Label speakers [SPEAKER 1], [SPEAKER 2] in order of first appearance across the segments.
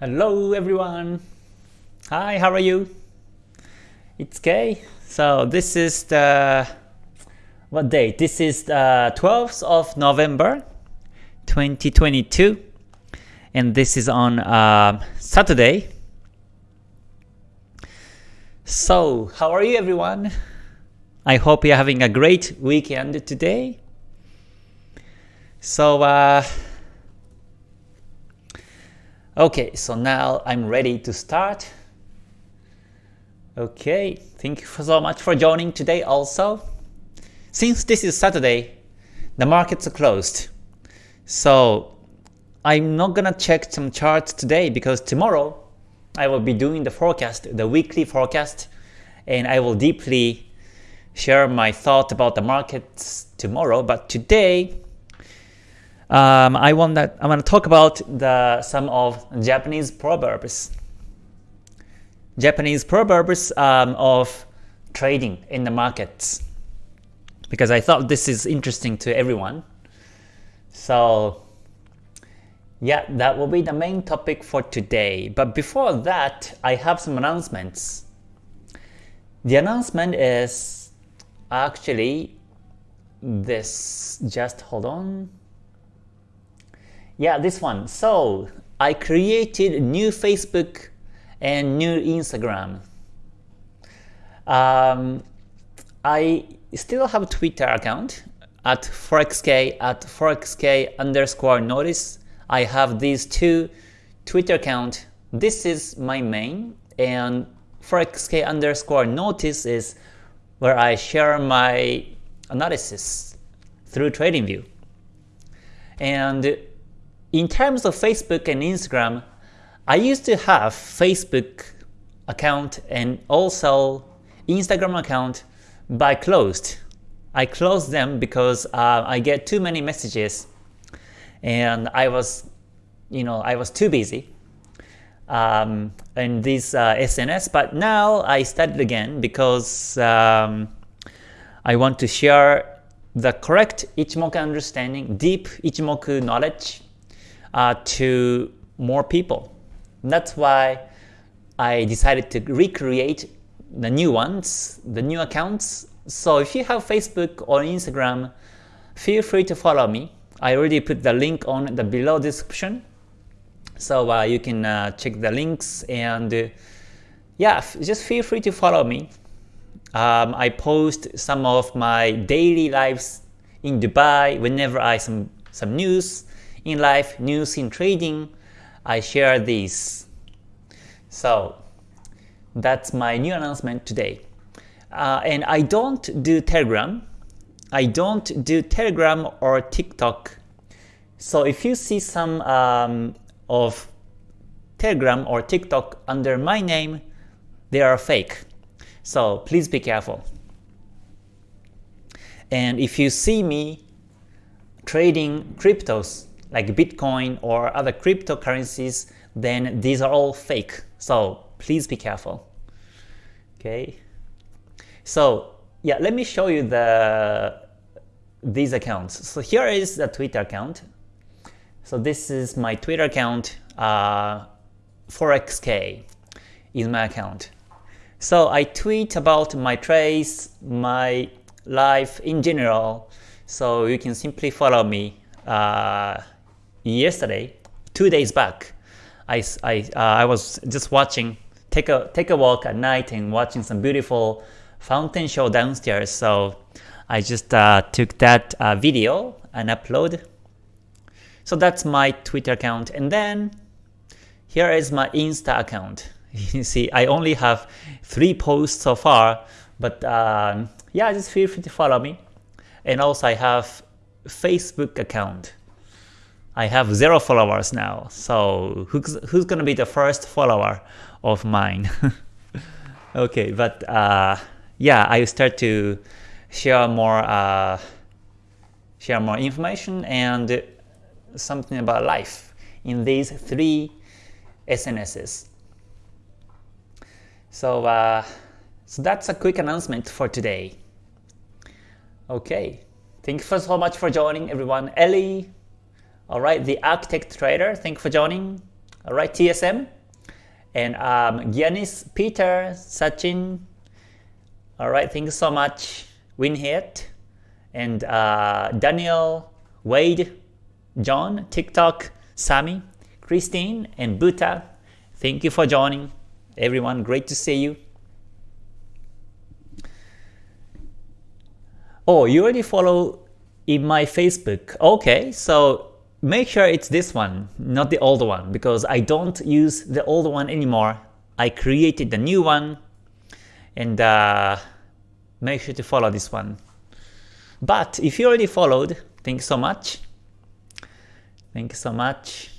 [SPEAKER 1] Hello everyone. Hi, how are you? It's Kay. So this is the what date? This is the 12th of November 2022 and this is on uh, Saturday. So how are you everyone? I hope you're having a great weekend today. So uh, Okay, so now I'm ready to start. Okay, thank you so much for joining today also. Since this is Saturday, the markets are closed. So I'm not gonna check some charts today because tomorrow I will be doing the forecast, the weekly forecast, and I will deeply share my thought about the markets tomorrow. But today, um, I want that I want to talk about the some of Japanese proverbs. Japanese proverbs um, of trading in the markets because I thought this is interesting to everyone. So yeah, that will be the main topic for today. But before that, I have some announcements. The announcement is actually this. Just hold on. Yeah, this one. So I created new Facebook and new Instagram. Um, I still have a Twitter account at forexk at forexk underscore notice. I have these two Twitter account. This is my main and forexk underscore notice is where I share my analysis through TradingView. And in terms of Facebook and Instagram, I used to have Facebook account and also Instagram account, but I closed. I closed them because uh, I get too many messages and I was, you know, I was too busy um, in this uh, SNS. But now I started again because um, I want to share the correct Ichimoku understanding, deep Ichimoku knowledge uh, to more people. That's why I decided to recreate the new ones, the new accounts. So if you have Facebook or Instagram, feel free to follow me. I already put the link on the below description. So uh, you can uh, check the links and uh, yeah, just feel free to follow me. Um, I post some of my daily lives in Dubai whenever I some some news in life, news in trading, I share these. So that's my new announcement today. Uh, and I don't do Telegram. I don't do Telegram or TikTok. So if you see some um, of Telegram or TikTok under my name, they are fake. So please be careful. And if you see me trading cryptos, like Bitcoin or other cryptocurrencies, then these are all fake. So please be careful. Okay. So yeah, let me show you the these accounts. So here is the Twitter account. So this is my Twitter account, uh, forexk is my account. So I tweet about my trades, my life in general. So you can simply follow me uh, yesterday, two days back, I, I, uh, I was just watching, take a, take a walk at night and watching some beautiful fountain show downstairs. So I just uh, took that uh, video and upload. So that's my Twitter account. And then here is my Insta account. You see, I only have three posts so far, but um, yeah, just feel free to follow me. And also I have Facebook account. I have zero followers now. So who's, who's gonna be the first follower of mine? okay, but uh, yeah, I start to share more uh, share more information and something about life in these three SNSs. So, uh, so that's a quick announcement for today. Okay, thank you so much for joining everyone. Ellie, Alright, the Architect Trader, thank you for joining. Alright, TSM. And um, Giannis, Peter, Sachin. Alright, thank you so much. Winhit. And uh, Daniel, Wade, John, TikTok, Sami, Christine, and Buta. Thank you for joining. Everyone, great to see you. Oh, you already follow in my Facebook. Okay, so make sure it's this one, not the old one, because I don't use the old one anymore. I created the new one, and uh, make sure to follow this one. But if you already followed, thank you so much. Thank you so much.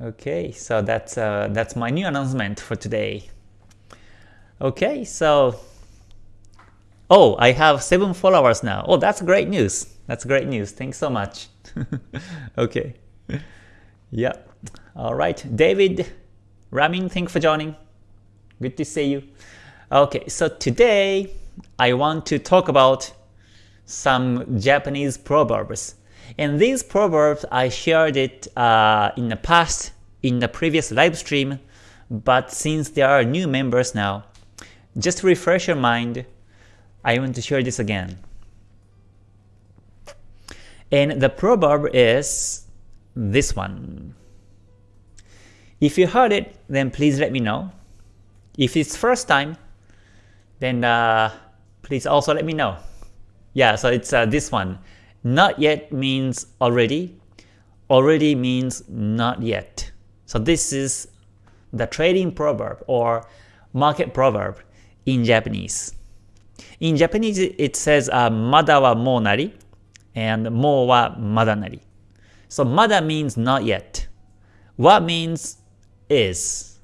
[SPEAKER 1] Okay, so that's uh, that's my new announcement for today. Okay, so Oh, I have 7 followers now. Oh, that's great news. That's great news. Thanks so much. okay. Yeah. All right. David, Ramin, thanks for joining. Good to see you. Okay, so today I want to talk about some Japanese proverbs. And these proverbs, I shared it uh, in the past, in the previous live stream, but since there are new members now, just refresh your mind, I want to share this again. And the proverb is this one. If you heard it, then please let me know. If it's first time, then uh, please also let me know. Yeah, so it's uh, this one. Not yet means already. Already means not yet. So this is the trading proverb or market proverb in Japanese. In Japanese, it says uh, mada wa nari and mo wa mada nari. So mada means not yet. Wa means is,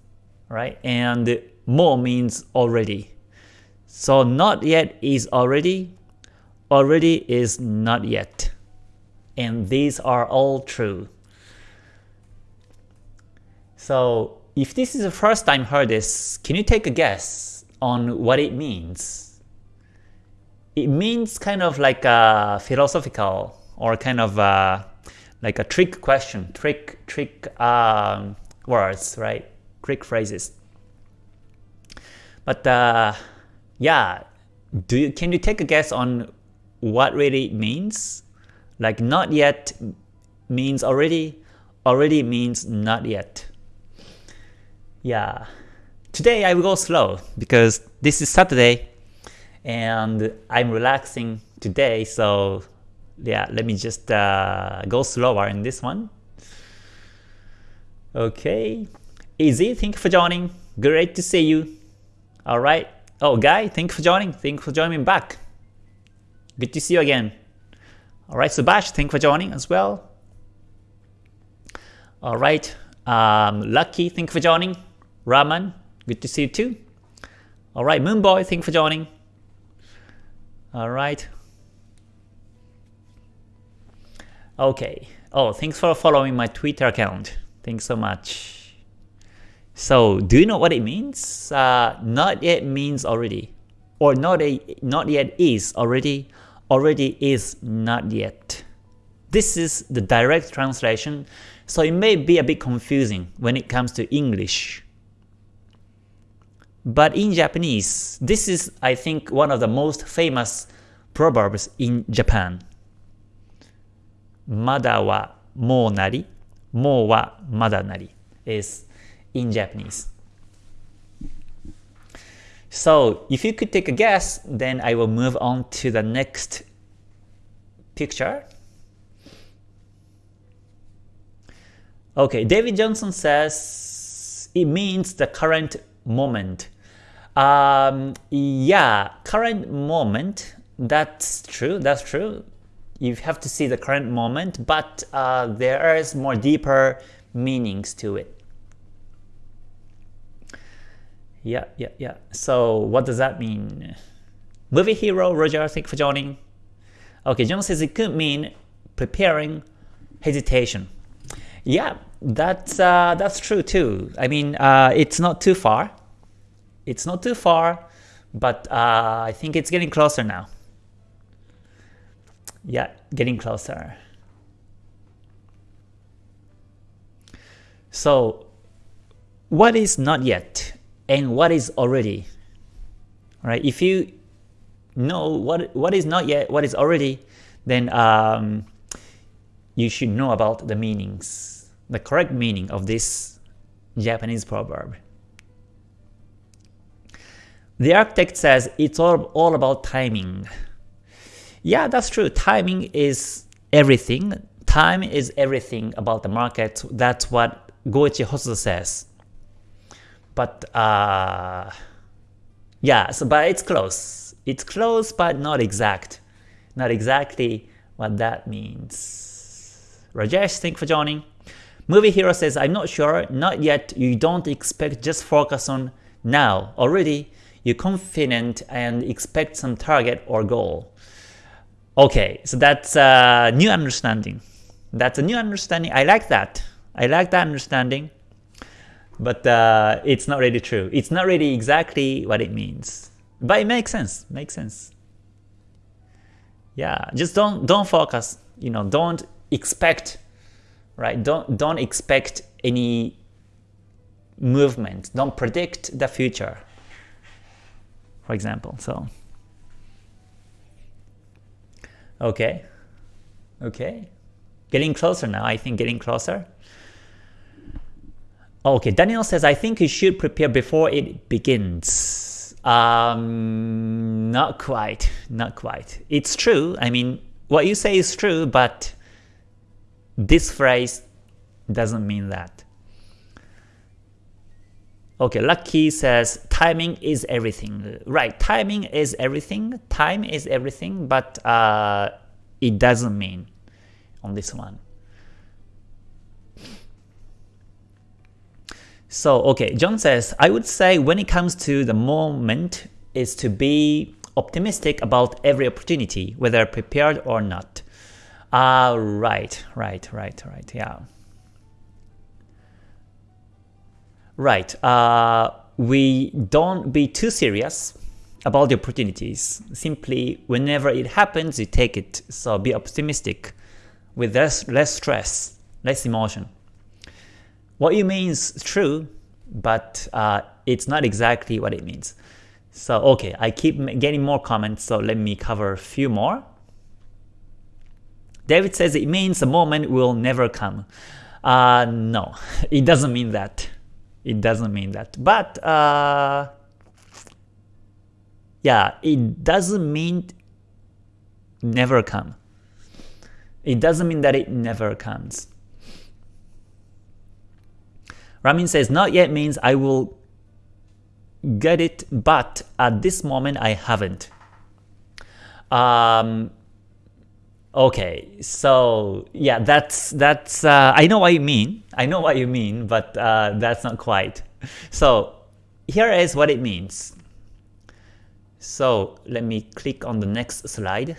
[SPEAKER 1] right? And mo means already. So not yet is already, already is not yet. And these are all true. So if this is the first time heard this, can you take a guess on what it means? It means kind of like a philosophical or kind of a, like a trick question, trick trick um, words, right? Trick phrases. But uh, yeah, do you can you take a guess on what really means? Like not yet means already, already means not yet. Yeah. Today I will go slow because this is Saturday and I'm relaxing today so yeah let me just uh, go slower in this one. Okay. Easy. Thank you for joining. Great to see you. Alright oh guy thank you for joining. Thank you for joining back. Good to see you again. Alright Subash thank you for joining as well. Alright um, Lucky thank you for joining. Raman good to see you too. Alright Moonboy thank you for joining Alright. Okay. Oh, thanks for following my Twitter account. Thanks so much. So, do you know what it means? Uh, not yet means already. Or not, a, not yet is already. Already is not yet. This is the direct translation, so it may be a bit confusing when it comes to English. But in Japanese, this is, I think, one of the most famous proverbs in Japan. Mada wa mo nari, mo wa mada nari is in Japanese. So if you could take a guess, then I will move on to the next picture. Okay, David Johnson says it means the current moment. Um, yeah, current moment, that's true, that's true. You have to see the current moment, but uh, there is more deeper meanings to it. Yeah, yeah, yeah. So what does that mean? Movie hero, Roger, thank you for joining. Okay, John says it could mean preparing hesitation. Yeah, that's uh, that's true too. I mean, uh, it's not too far. It's not too far, but uh, I think it's getting closer now. Yeah, getting closer. So what is not yet and what is already? Right? If you know what what is not yet, what is already, then um, you should know about the meanings, the correct meaning of this Japanese proverb. The architect says it's all, all about timing. Yeah, that's true. Timing is everything. Time is everything about the market. That's what Goichi Hosoda says. But uh, yeah, so but it's close. It's close, but not exact. Not exactly what that means. Rajesh, thank you for joining. Movie Hero says, I'm not sure, not yet, you don't expect, just focus on now. Already, you're confident and expect some target or goal. Okay, so that's a new understanding. That's a new understanding. I like that. I like that understanding. But uh, it's not really true. It's not really exactly what it means. But it makes sense. Makes sense. Yeah, just don't don't focus. You know, don't expect, right? Don't don't expect any movement. Don't predict the future. For example, so okay, okay, getting closer now. I think getting closer. Okay, Daniel says, I think you should prepare before it begins. Um, not quite, not quite. It's true, I mean, what you say is true, but this phrase doesn't mean that. Okay, Lucky says, timing is everything. Right, timing is everything, time is everything, but uh, it doesn't mean on this one. So okay, John says, I would say when it comes to the moment is to be optimistic about every opportunity, whether prepared or not. Ah, uh, right, right, right, right, yeah. Right, uh, we don't be too serious about the opportunities. Simply, whenever it happens, you take it. So be optimistic with less, less stress, less emotion. What you mean is true, but uh, it's not exactly what it means. So okay, I keep getting more comments, so let me cover a few more. David says it means the moment will never come. Uh, no, it doesn't mean that. It doesn't mean that. But uh, yeah, it doesn't mean never come. It doesn't mean that it never comes. Ramin says, not yet means I will get it, but at this moment I haven't. Um, okay, so yeah, that's that's. Uh, I know what you mean. I know what you mean, but uh, that's not quite. So here is what it means. So let me click on the next slide.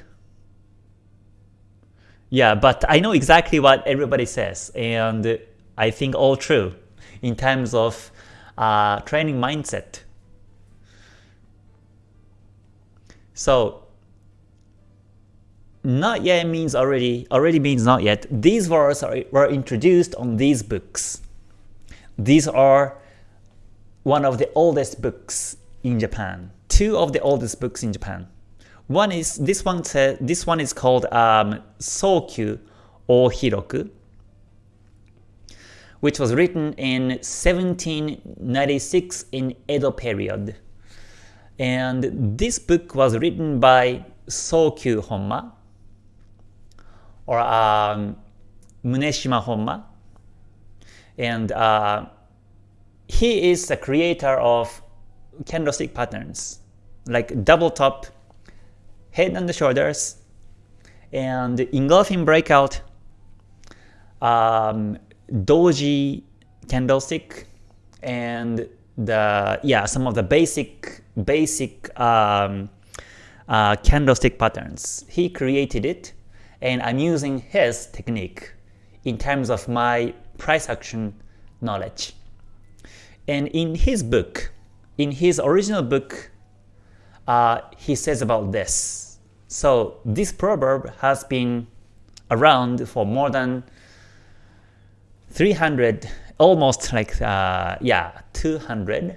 [SPEAKER 1] Yeah, but I know exactly what everybody says, and I think all true in terms of uh, training mindset. So not yet means already, already means not yet. These words are, were introduced on these books. These are one of the oldest books in Japan. Two of the oldest books in Japan. One is this one. This one is called um, Sokyu Hiroku which was written in 1796 in Edo period. And this book was written by Sokyu Honma or um, Munehisa Honma. And uh, he is the creator of candlestick patterns, like double top, head and the shoulders, and engulfing breakout, um, doji candlestick and the yeah some of the basic basic um, uh, candlestick patterns. He created it, and I'm using his technique in terms of my price action knowledge. And in his book, in his original book, uh, he says about this. So this proverb has been around for more than 300 almost like uh, yeah 200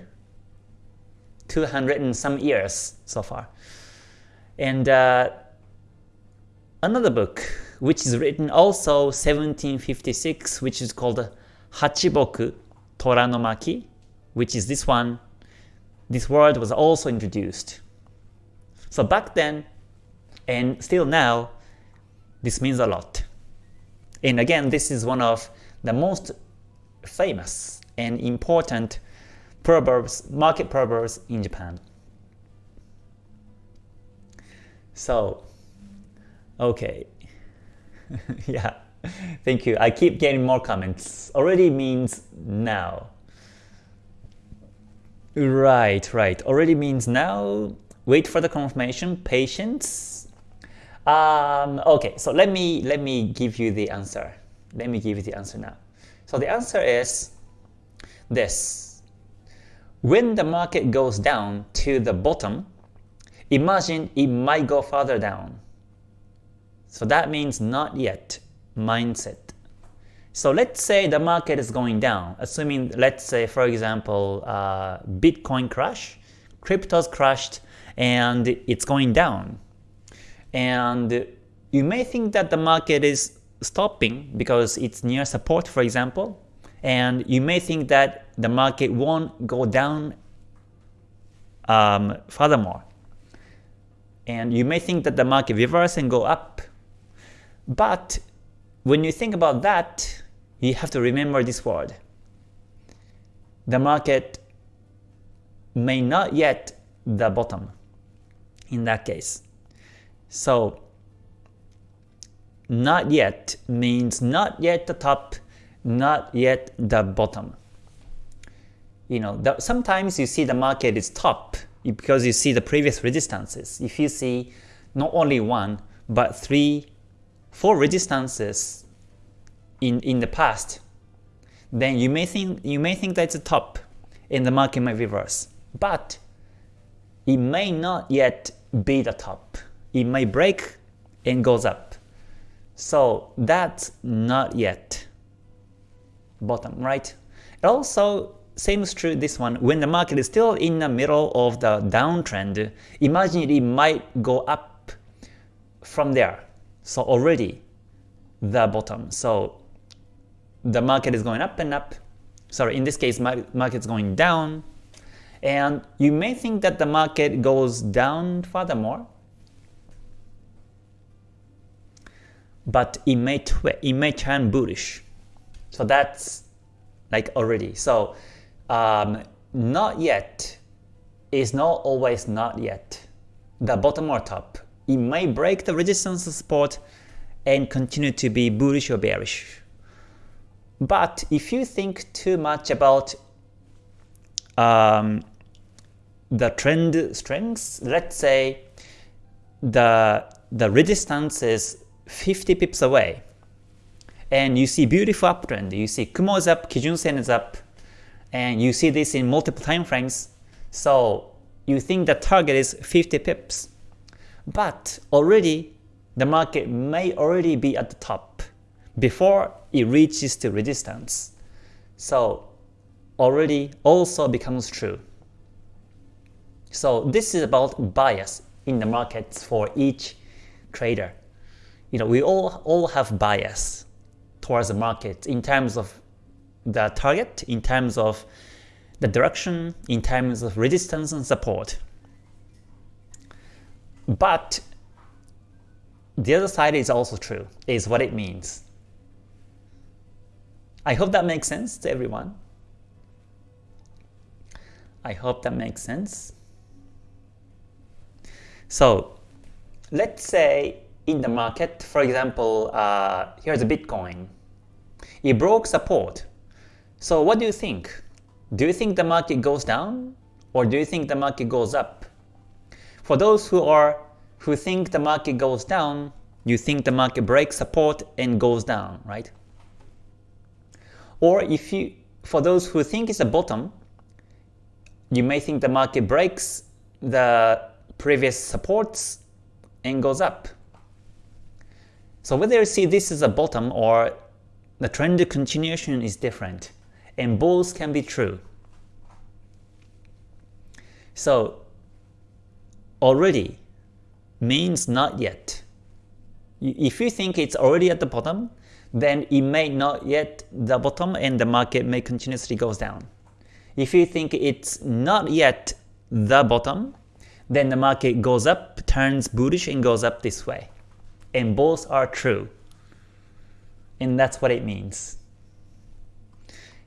[SPEAKER 1] 200 and some years so far and uh, another book which is written also 1756 which is called Hachiboku Toranomaki, which is this one. This word was also introduced. So back then and still now this means a lot. And again this is one of the most famous and important proverbs, market proverbs in Japan. So, okay. yeah, thank you. I keep getting more comments. Already means now. Right, right. Already means now. Wait for the confirmation. Patience. Um, okay, so let me let me give you the answer. Let me give you the answer now. So the answer is this. When the market goes down to the bottom, imagine it might go further down. So that means not yet mindset. So let's say the market is going down, assuming let's say for example uh, Bitcoin crash, cryptos crashed and it's going down. And you may think that the market is stopping because it's near support for example, and you may think that the market won't go down um, furthermore. And you may think that the market reverse and go up. But when you think about that, you have to remember this word. The market may not yet the bottom in that case. So not yet means not yet the top, not yet the bottom. You know, the, sometimes you see the market is top because you see the previous resistances. If you see not only one, but three, four resistances in, in the past, then you may think you may think that's a top and the market might reverse. But it may not yet be the top. It may break and goes up. So that's not yet bottom, right? Also, same is true this one. When the market is still in the middle of the downtrend, imagine it might go up from there. So already the bottom. So the market is going up and up. Sorry, in this case, market is going down. And you may think that the market goes down furthermore, but it may it may turn bullish. So that's like already. So um, not yet is not always not yet. The bottom or top. It may break the resistance support and continue to be bullish or bearish. But if you think too much about um, the trend strengths, let's say the the resistance is 50 pips away, and you see beautiful uptrend, you see Kumo is up, Kijun Sen is up, and you see this in multiple time frames, so you think the target is 50 pips. But already the market may already be at the top before it reaches the resistance. So already also becomes true. So this is about bias in the markets for each trader you know, we all, all have bias towards the market in terms of the target, in terms of the direction, in terms of resistance and support. But the other side is also true, is what it means. I hope that makes sense to everyone. I hope that makes sense. So let's say in the market. For example, uh, here's a Bitcoin. It broke support. So what do you think? Do you think the market goes down or do you think the market goes up? For those who are who think the market goes down, you think the market breaks support and goes down, right? Or if you for those who think it's a bottom, you may think the market breaks the previous supports and goes up. So whether you see this as a bottom or the trend continuation is different. and both can be true. So already means not yet. If you think it's already at the bottom, then it may not yet the bottom and the market may continuously goes down. If you think it's not yet the bottom, then the market goes up, turns bullish and goes up this way. And both are true. And that's what it means.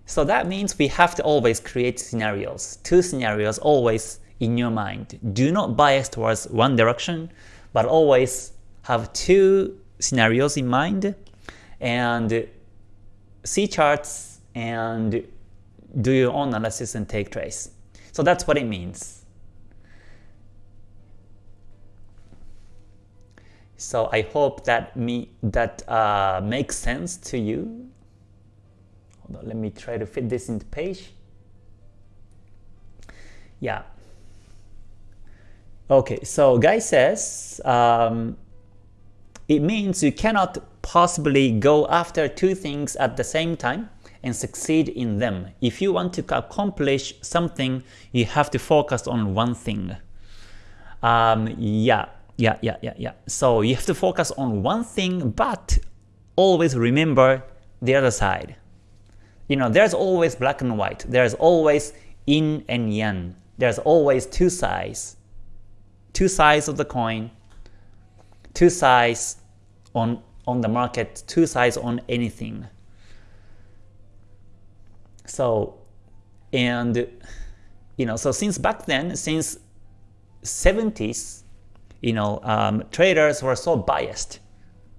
[SPEAKER 1] So that means we have to always create scenarios, two scenarios always in your mind. Do not bias towards one direction, but always have two scenarios in mind and see charts and do your own analysis and take trades. So that's what it means. So I hope that me that uh, makes sense to you. Hold on, let me try to fit this into the page. Yeah. Okay, so guy says um, it means you cannot possibly go after two things at the same time and succeed in them. If you want to accomplish something, you have to focus on one thing. Um, yeah, yeah, yeah, yeah, yeah. So you have to focus on one thing, but always remember the other side. You know, there's always black and white. There's always yin and yang. There's always two sides. Two sides of the coin. Two sides on on the market, two sides on anything. So, and you know, so since back then, since 70s, you know, um, traders were so biased.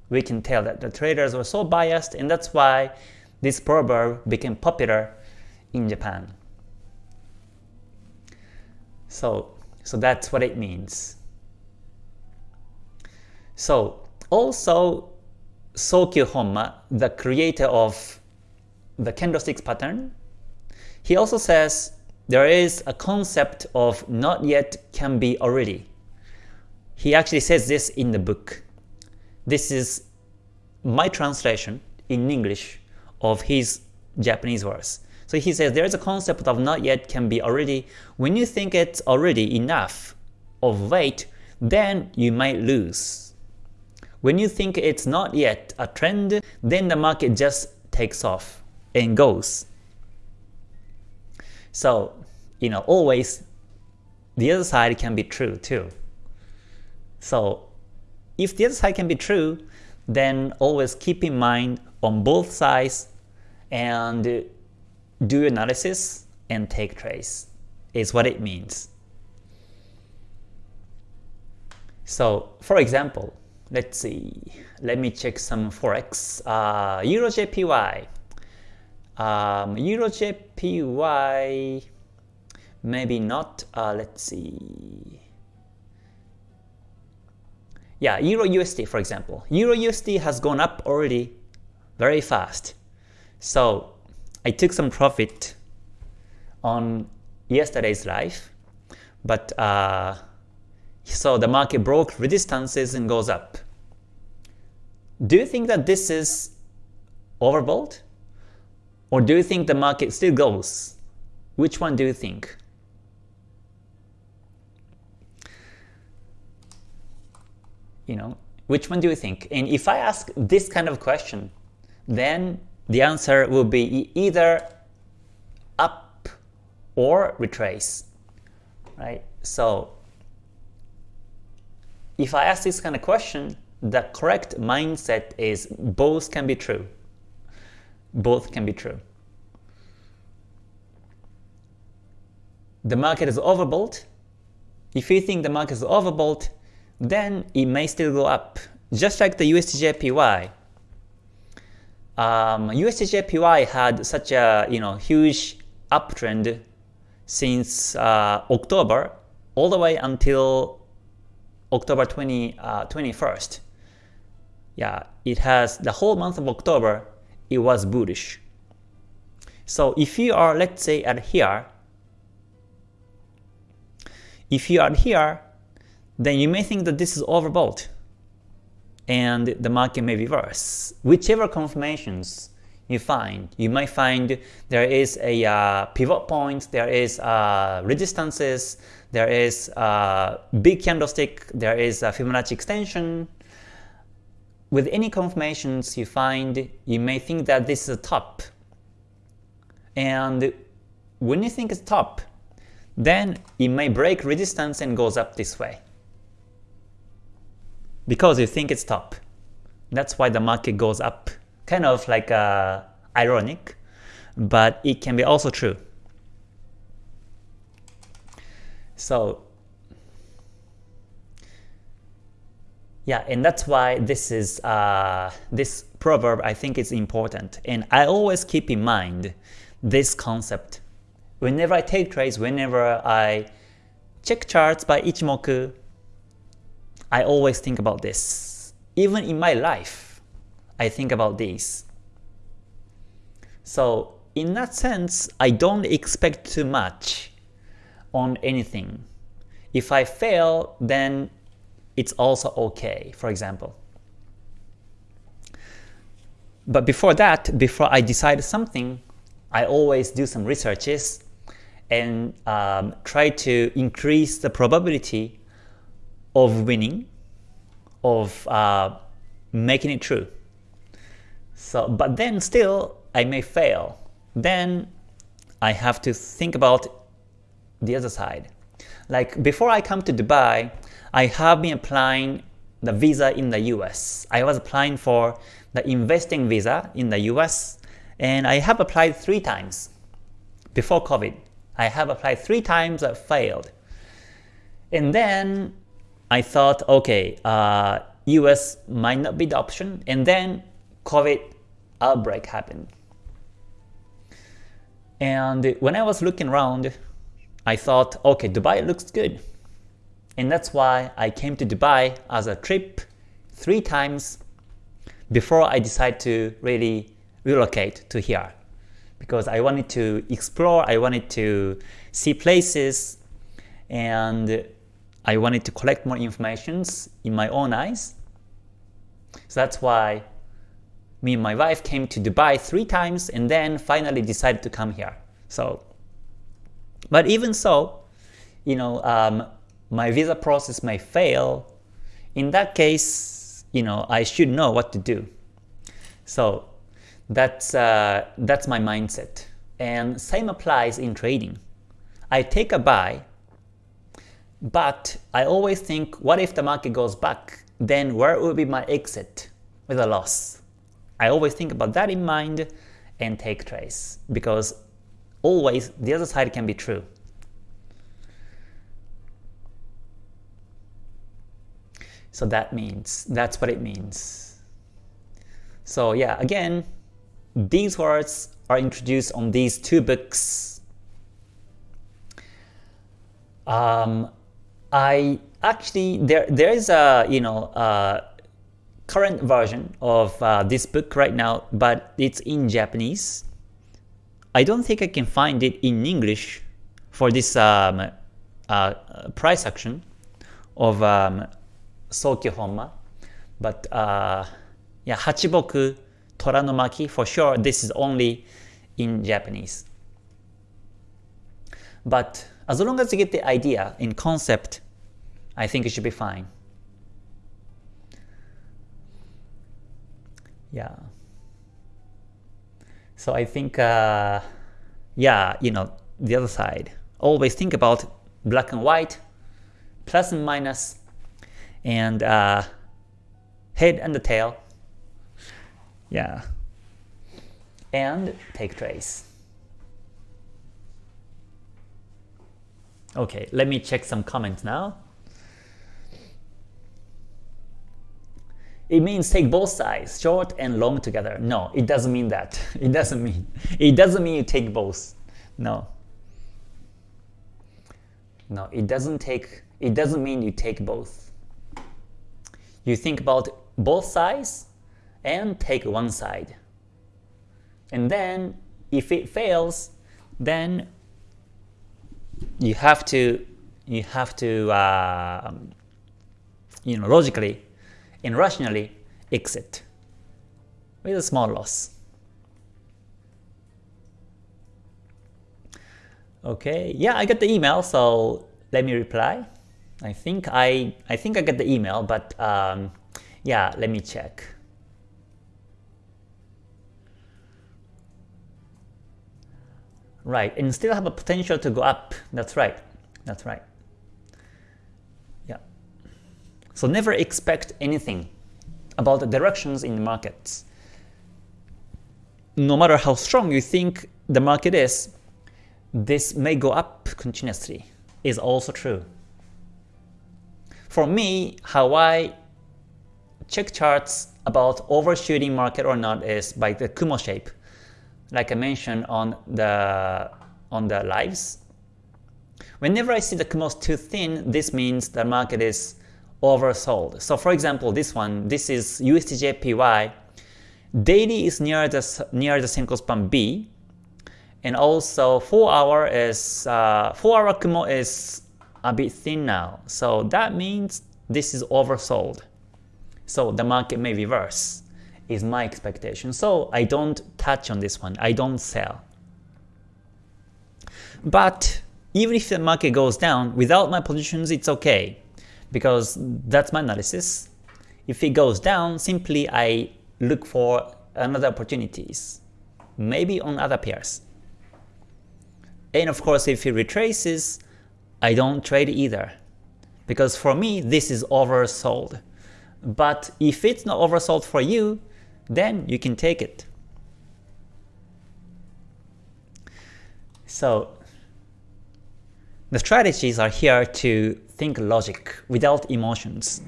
[SPEAKER 1] We can tell that the traders were so biased, and that's why this proverb became popular in Japan. So, so that's what it means. So also Sokyu Honma, the creator of the candlesticks pattern, he also says there is a concept of not yet can be already. He actually says this in the book. This is my translation in English of his Japanese words. So he says there is a concept of not yet can be already. When you think it's already enough of weight, then you might lose. When you think it's not yet a trend, then the market just takes off and goes. So, you know, always the other side can be true too. So, if the other side can be true, then always keep in mind on both sides and do analysis and take trades is what it means. So, for example, let's see, let me check some forex. Uh, Euro JPY. Um, Euro JPY, maybe not. Uh, let's see. Yeah, Euro USD for example. Euro USD has gone up already very fast. So I took some profit on yesterday's live, but uh, so the market broke resistances and goes up. Do you think that this is overbought? Or do you think the market still goes? Which one do you think? You know, which one do you think? And if I ask this kind of question, then the answer will be either up or retrace, right? So if I ask this kind of question, the correct mindset is both can be true. Both can be true. The market is overbought. If you think the market is overbought, then it may still go up. Just like the USDJPY. Um, USDJPY had such a you know huge uptrend since uh, October all the way until October 20, uh, 21st. Yeah, it has the whole month of October, it was bullish. So if you are, let's say, at here, if you are here, then you may think that this is overbought and the market may reverse. Whichever confirmations you find. You might find there is a uh, pivot point, there is uh, resistances, there is a big candlestick, there is a Fibonacci extension. With any confirmations you find, you may think that this is a top. And when you think it's top, then it may break resistance and goes up this way. Because you think it's top. That's why the market goes up kind of like uh, ironic, but it can be also true. So yeah, and that's why this is uh, this proverb I think is important, and I always keep in mind this concept whenever I take trades, whenever I check charts by Ichimoku, I always think about this. Even in my life, I think about these. So in that sense, I don't expect too much on anything. If I fail, then it's also okay, for example. But before that, before I decide something, I always do some researches and um, try to increase the probability of winning, of uh, making it true. So, but then still I may fail. Then I have to think about the other side. Like before I come to Dubai, I have been applying the visa in the US. I was applying for the investing visa in the US and I have applied three times before COVID. I have applied three times, I failed. And then I thought, okay, uh, US might not be the option. And then COVID outbreak happened. And when I was looking around, I thought, okay, Dubai looks good. And that's why I came to Dubai as a trip three times before I decided to really relocate to here. Because I wanted to explore, I wanted to see places, and I wanted to collect more information in my own eyes. So that's why me and my wife came to Dubai three times and then finally decided to come here. So, but even so, you know, um, my visa process may fail. In that case, you know, I should know what to do. So that's uh, that's my mindset. And same applies in trading. I take a buy, but I always think, what if the market goes back? Then where will be my exit with a loss? I always think about that in mind and take trades because always the other side can be true. So that means, that's what it means. So yeah, again, these words are introduced on these two books. Um, I actually, there, there is a, you know, uh, current version of uh, this book right now, but it's in Japanese. I don't think I can find it in English for this um, uh, price action of um, Sokyu Honma. But uh, yeah, Hachiboku Toranomaki for sure this is only in Japanese. But as long as you get the idea in concept, I think it should be fine. Yeah. So I think, uh, yeah, you know, the other side. Always think about black and white, plus and minus, and uh, head and the tail. Yeah. And take trades. Okay, let me check some comments now. It means take both sides, short and long together. No, it doesn't mean that. It doesn't mean. It doesn't mean you take both. No. No, it doesn't take it doesn't mean you take both. You think about both sides and take one side. And then if it fails, then you have to you have to uh, you know logically and rationally exit with a small loss. Okay, yeah, I got the email, so let me reply. I think I I think I got the email, but um, yeah, let me check. Right, and still have a potential to go up. That's right. That's right. Yeah. So never expect anything about the directions in the markets. No matter how strong you think the market is, this may go up continuously is also true. For me, how I check charts about overshooting market or not is by the Kumo shape, like I mentioned on the on the lives. Whenever I see the Kumo too thin, this means the market is oversold. So for example, this one, this is USDJPY. Daily is near the near the Senko span B, and also 4 hour is uh, 4 hour Kumo is a bit thin now. So that means this is oversold. So the market may reverse is my expectation. So I don't touch on this one. I don't sell. But even if the market goes down, without my positions, it's okay. Because that's my analysis. If it goes down, simply I look for another opportunities. Maybe on other pairs. And of course, if it retraces, I don't trade either. Because for me, this is oversold. But if it's not oversold for you, then you can take it. So the strategies are here to think logic without emotions.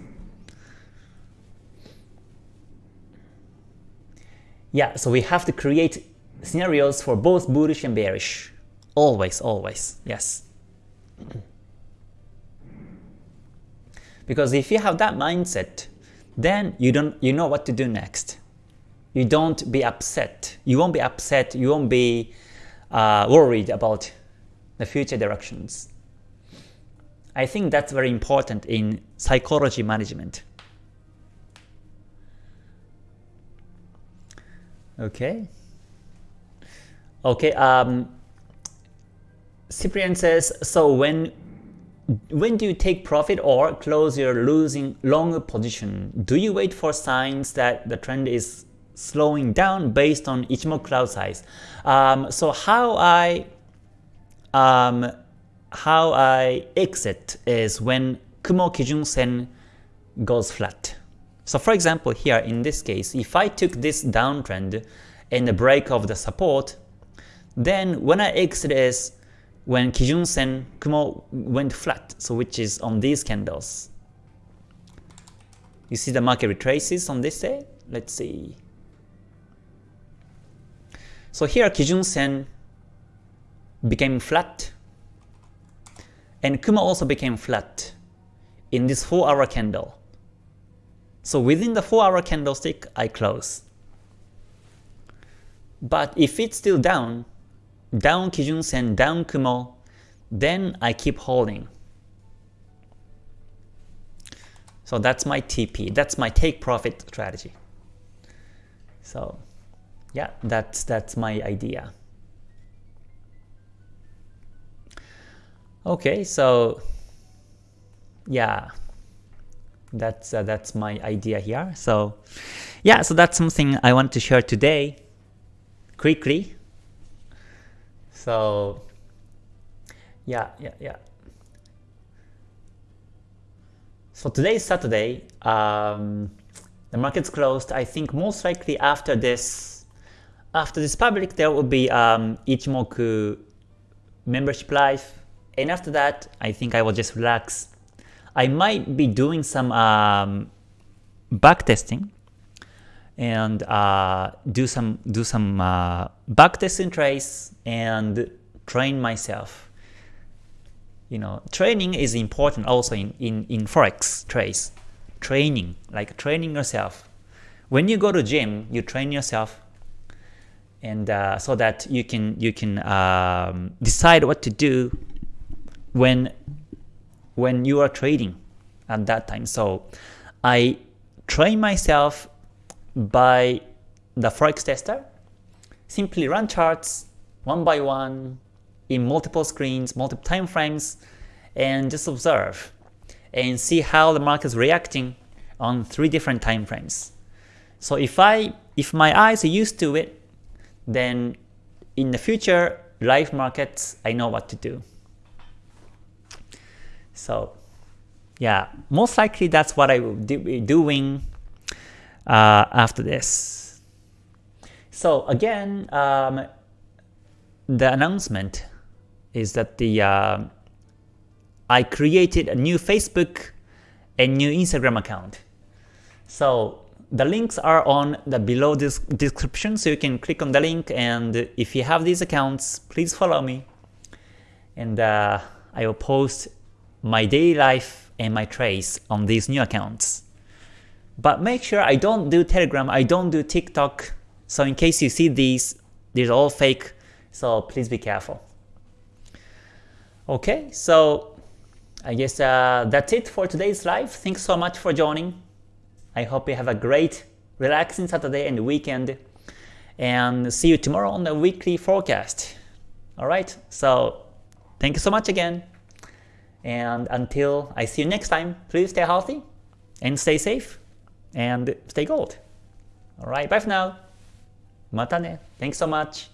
[SPEAKER 1] Yeah, so we have to create scenarios for both bullish and bearish. Always, always, yes. Because if you have that mindset, then you don't you know what to do next. You don't be upset. You won't be upset. You won't be uh, worried about the future directions. I think that's very important in psychology management. Okay. Okay. Um, Cyprian says, so when when do you take profit or close your losing long position? Do you wait for signs that the trend is slowing down based on Ichimoku cloud size? Um, so how I um, how I exit is when Kumo Kijun Sen goes flat. So for example here in this case, if I took this downtrend and the break of the support, then when I exit is when Kijun Sen Kumo went flat, so which is on these candles. You see the market retraces on this day? Let's see. So here Kijun Sen became flat, and Kumo also became flat in this 4 hour candle. So within the 4 hour candlestick, I close. But if it's still down, down Kijun Sen, down Kumo, then I keep holding. So that's my TP, that's my take profit strategy. So yeah, that's that's my idea. Okay, so yeah, that's uh, that's my idea here. So yeah, so that's something I want to share today quickly so yeah, yeah, yeah. So today is Saturday. Um, the market's closed. I think most likely after this, after this public, there will be um, Ichimoku membership life. and after that, I think I will just relax. I might be doing some um, back testing and uh, do some do some uh, back testing trace and train myself. You know, training is important also in, in, in Forex trades. Training, like training yourself. When you go to gym, you train yourself and uh, so that you can you can um, decide what to do when when you are trading at that time. So I train myself by the Forex tester. Simply run charts one by one in multiple screens, multiple time frames, and just observe and see how the market is reacting on three different time frames. So if I if my eyes are used to it, then in the future live markets I know what to do. So yeah, most likely that's what I will be doing uh, after this. So again, um, the announcement is that the uh, I created a new Facebook and new Instagram account. So the links are on the below this description, so you can click on the link and if you have these accounts, please follow me. And uh, I will post my daily life and my trades on these new accounts. But make sure I don't do Telegram, I don't do TikTok, so in case you see these, these are all fake, so please be careful. Okay, so I guess uh, that's it for today's live. Thanks so much for joining. I hope you have a great, relaxing Saturday and weekend. And see you tomorrow on the weekly forecast. Alright, so thank you so much again. And until I see you next time, please stay healthy and stay safe and stay gold. Alright, bye for now. Mata ne. Thanks so much.